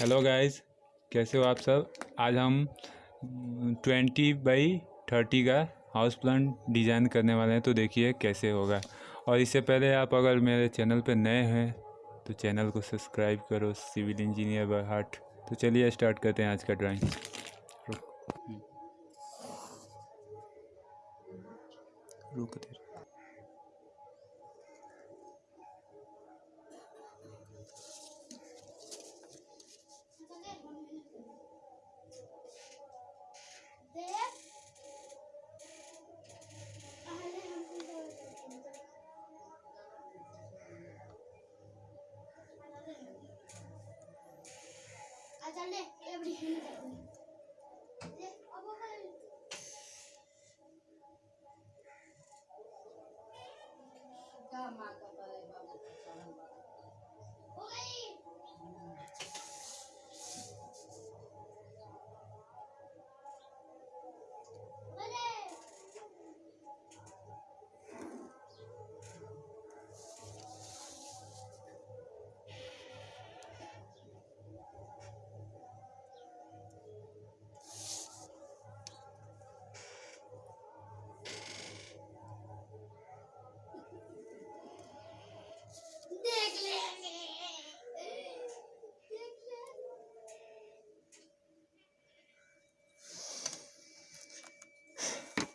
Hello guys कैसे हो आप सब? आज हम ट्वेंटी बाई थर्टी का हाउस प्लान डिज़ाइन करने वाले हैं तो देखिए कैसे होगा। और इससे पहले आप अगर मेरे चैनल पर नए हैं तो चैनल को सब्सक्राइब करो सिविल इंजीनियर बाय हार्ट तो चलिए स्टार्ट करते हैं आज का ड्राइंग रुक। दे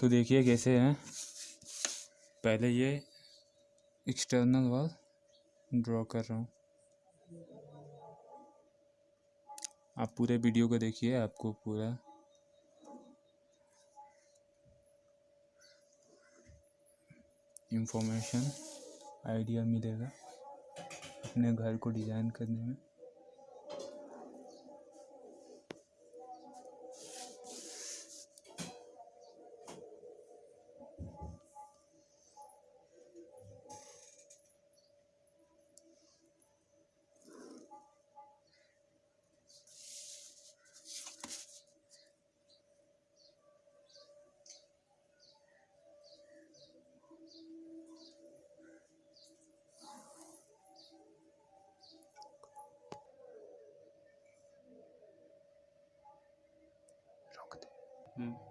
तो देखिए कैसे हैं। पहले ये एक्सटर्नल वॉल ड्रॉ कर रहा हूँ। आप पूरे वीडियो को देखिए, आपको पूरा। इंफॉर्मेशन आइडिया मिलेगा अपने घर को डिज़ाइन करने में। दे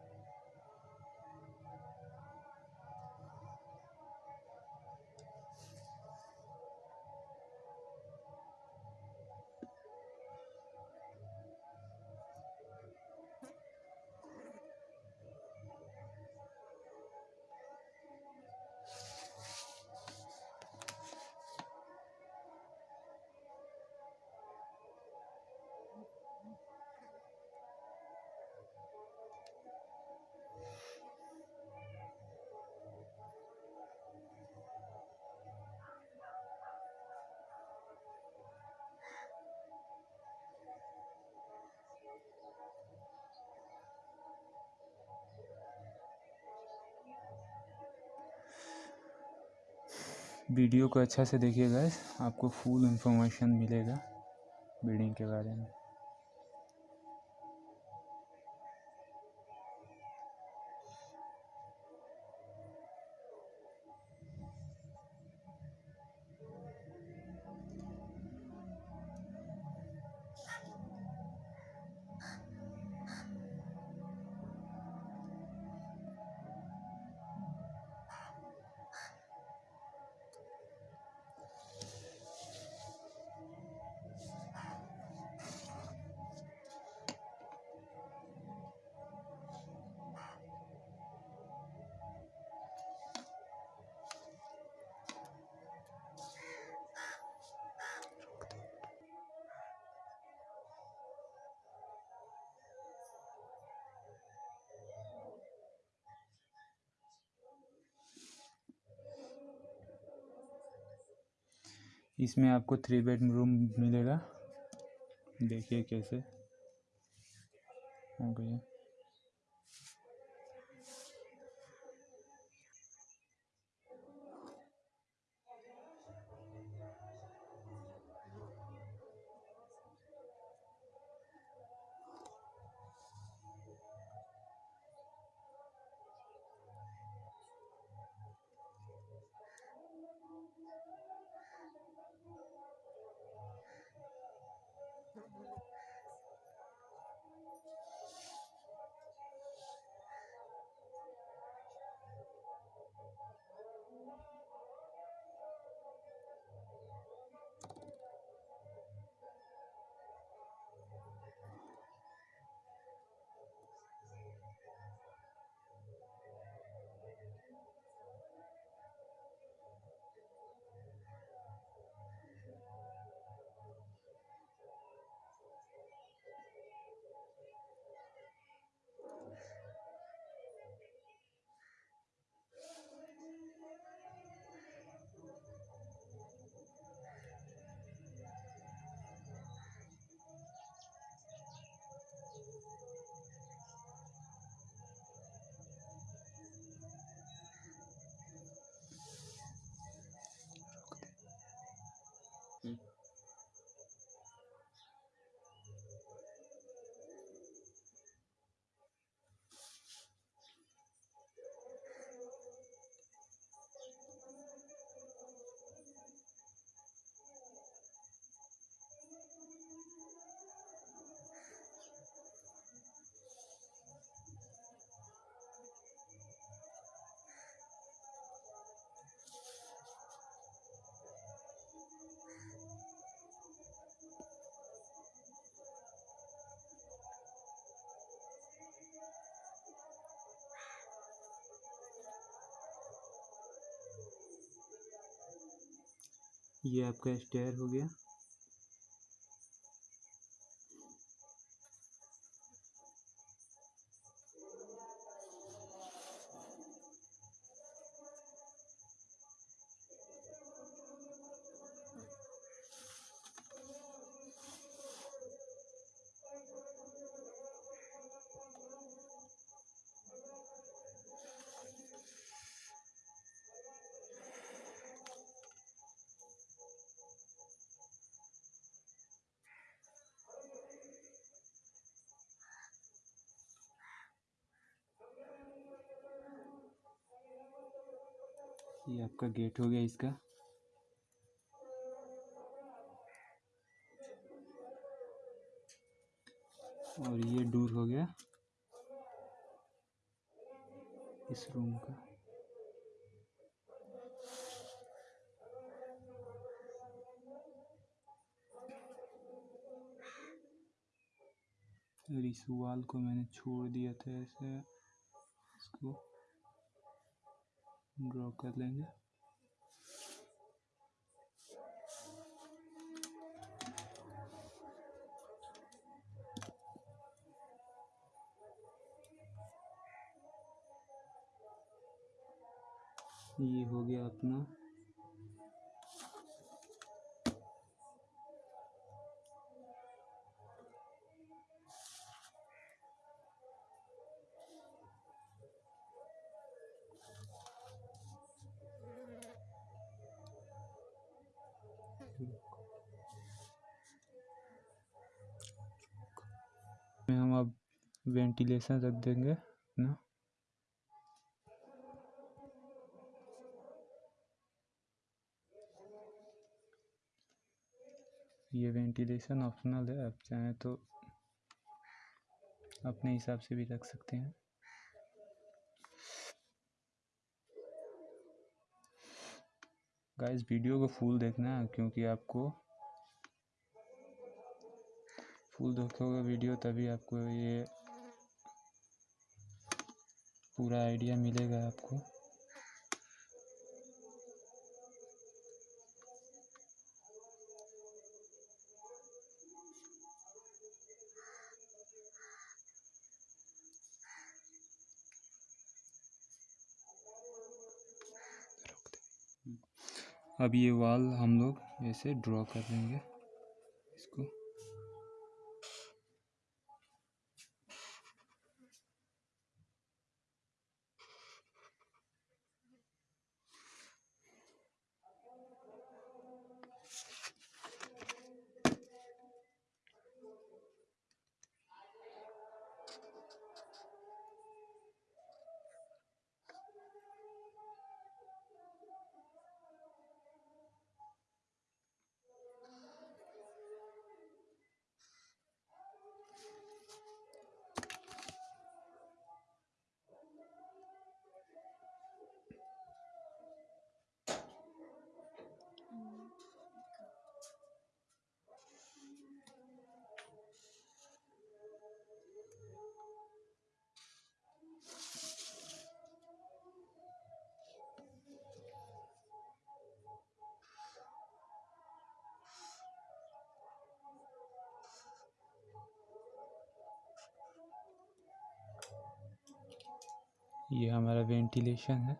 वीडियो को अच्छा से देखिए आपको फुल इन्फॉर्मेशन मिलेगा बिल्डिंग के बारे में। इसमें आपको थ्री बेड रूम मिलेगा। देखिए कैसे। हो गया ये आपका स्टेयर हो गया। ये आपका गेट हो गया इसका। और ये डोर हो गया। इस रूम का। और इस वाल को मैंने छोड़ दिया था ऐसे इसको ड्रॉ कर लेंगे। ये हो गया अपना। में हम अब वेंटिलेशन रख देंगे ना? ये वेंटिलेशन ऑप्शनल है, आप चाहें तो अपने हिसाब से भी रख सकते हैं। गाइस, वीडियो को फुल देखना है, क्योंकि आपको फुल देखोगे वीडियो, तभी आपको ये पूरा आइडिया मिलेगा आपको। अब ये वॉल हम लोग ऐसे ड्रॉ कर लेंगे। ये हमारा वेंटिलेशन है।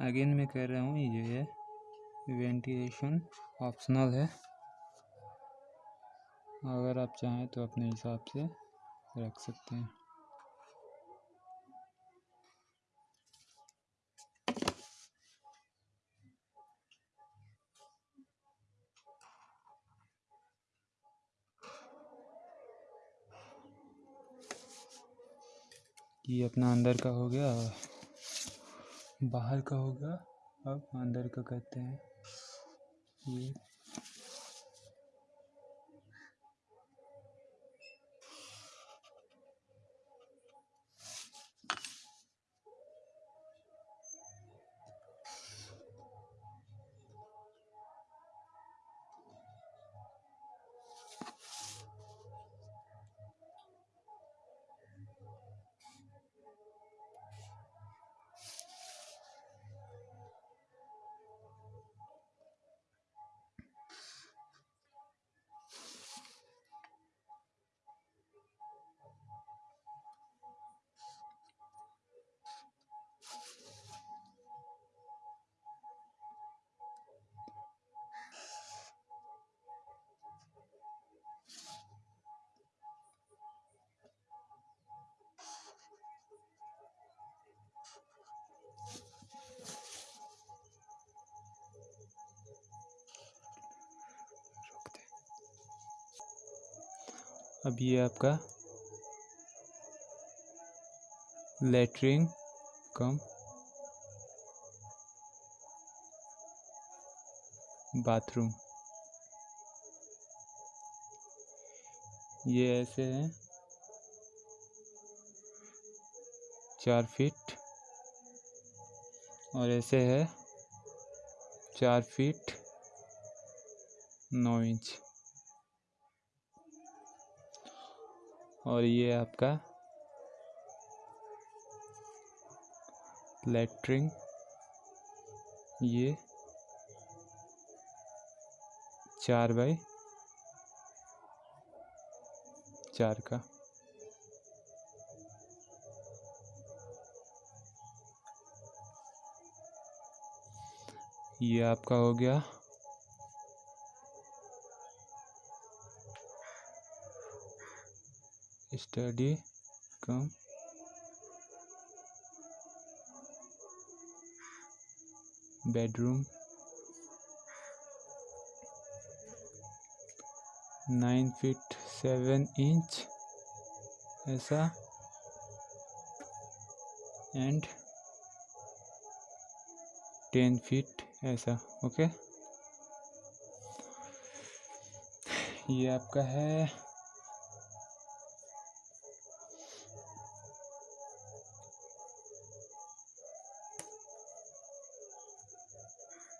अगेन मैं कह रहा हूँ, ये जो है वेंटिलेशन ऑप्शनल है। अगर आप चाहें तो अपने हिसाब से रख सकते हैं। ये अपना अंदर का हो गया, बाहर का होगा अब अंदर का करते हैं। ये अब ये आपका लेटरिन कम बाथरूम ये ऐसे हैं। चार फीट और ऐसे है चार फीट नौ इंच और ये आपका लेटरिंग ये चार बाई चार का। ये आपका हो गया study cum. Bedroom. Nine feet seven inch ऐसा। एंड टेन फीट ऐसा, ओके। ये आपका है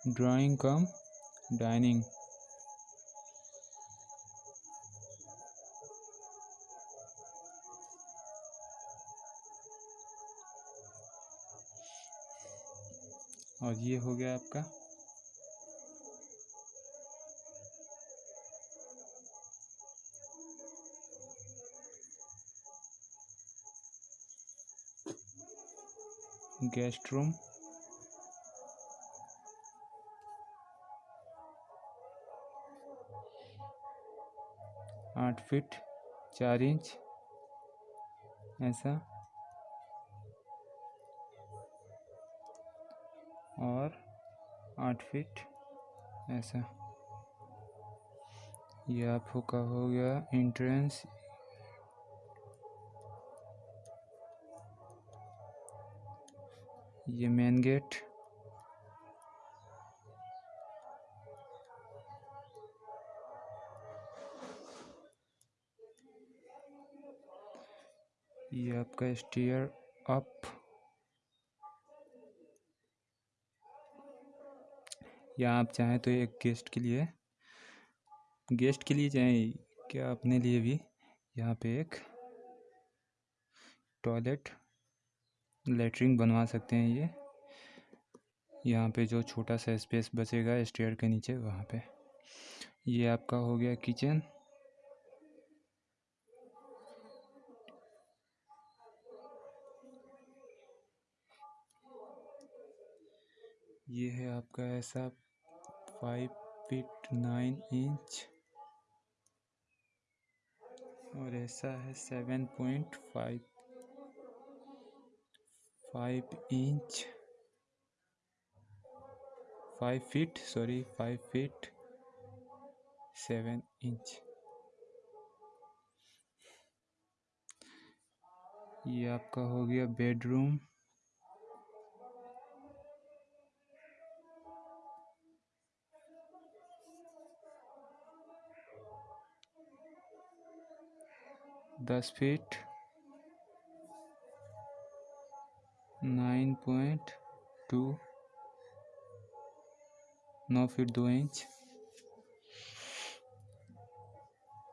ड्राइंग कम डाइनिंग। और ये हो गया आपका। Guest room. आठ फीट चार इंच, ऐसा। और आठ फीट, ऐसा। ये आपका हो गया एंट्रेंस ये मेन गेट ये आपका स्टीयर अप या आप चाहें तो एक गेस्ट के लिए गेस्ट के लिए चाहें क्या अपने लिए भी? यहाँ पे एक टॉयलेट लेटरिन बनवा सकते हैं ये। यहाँ पे जो छोटा सा स्पेस बचेगा स्टेयर के नीचे, वहाँ पे। ये आपका हो गया किचन ये है आपका ऐसा फाइव फिट नाइन इंच और ऐसा है seven point five five inch five feet sorry five feet seven inch ये आपका हो गया बेडरूम दस फीट नाइन पॉइंट टू नौ फीट दो इंच।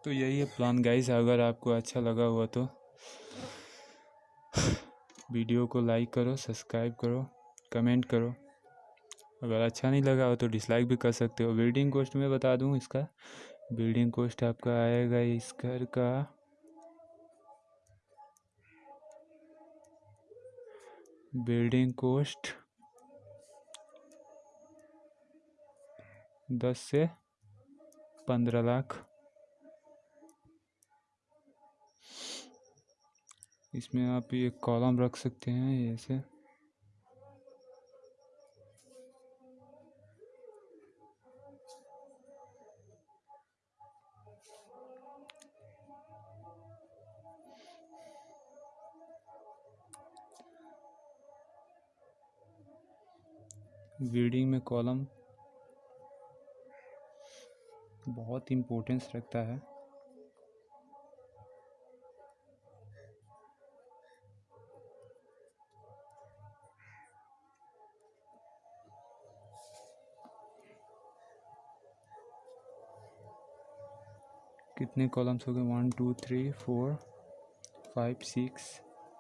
तो यही है प्लान गाइस अगर आपको अच्छा लगा हुआ तो। वीडियो को लाइक करो सब्सक्राइब करो कमेंट करो। अगर अच्छा नहीं लगा हो तो डिसलाइक भी कर सकते हो। बिल्डिंग कॉस्ट में बता दूँ, इसका बिल्डिंग कॉस्ट आपका आएगा इस घर का बिल्डिंग कोस्ट दस से पंद्रह लाख। इसमें आप ये कॉलम रख सकते हैं ऐसे। बिल्डिंग में कॉलम बहुत इम्पोर्टेंस रखता है। कितने कॉलम्स हो गए? One two three four five six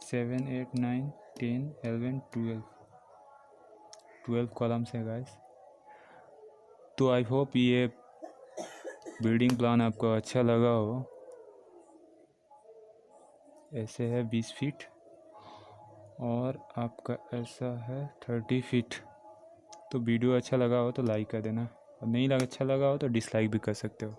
seven eight nine ten eleven twelve twelve columns है गाइस तो आई होप ये बिल्डिंग प्लान आपको अच्छा लगा हो। ऐसे है बीस फीट और आपका ऐसा है थर्टी फीट तो वीडियो अच्छा लगा हो तो लाइक कर देना। और नहीं लगा अच्छा लगा हो तो डिसलाइक भी कर सकते हो।